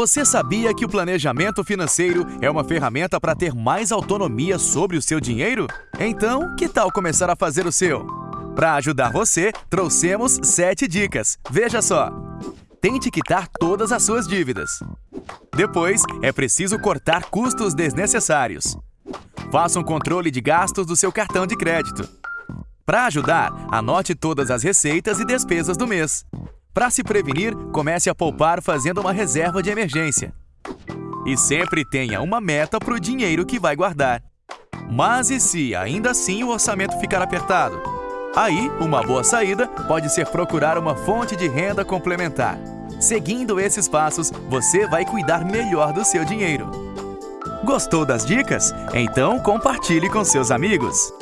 Você sabia que o planejamento financeiro é uma ferramenta para ter mais autonomia sobre o seu dinheiro? Então, que tal começar a fazer o seu? Para ajudar você, trouxemos 7 dicas. Veja só! Tente quitar todas as suas dívidas. Depois, é preciso cortar custos desnecessários. Faça um controle de gastos do seu cartão de crédito. Para ajudar, anote todas as receitas e despesas do mês. Para se prevenir, comece a poupar fazendo uma reserva de emergência. E sempre tenha uma meta para o dinheiro que vai guardar. Mas e se ainda assim o orçamento ficar apertado? Aí, uma boa saída pode ser procurar uma fonte de renda complementar. Seguindo esses passos, você vai cuidar melhor do seu dinheiro. Gostou das dicas? Então compartilhe com seus amigos.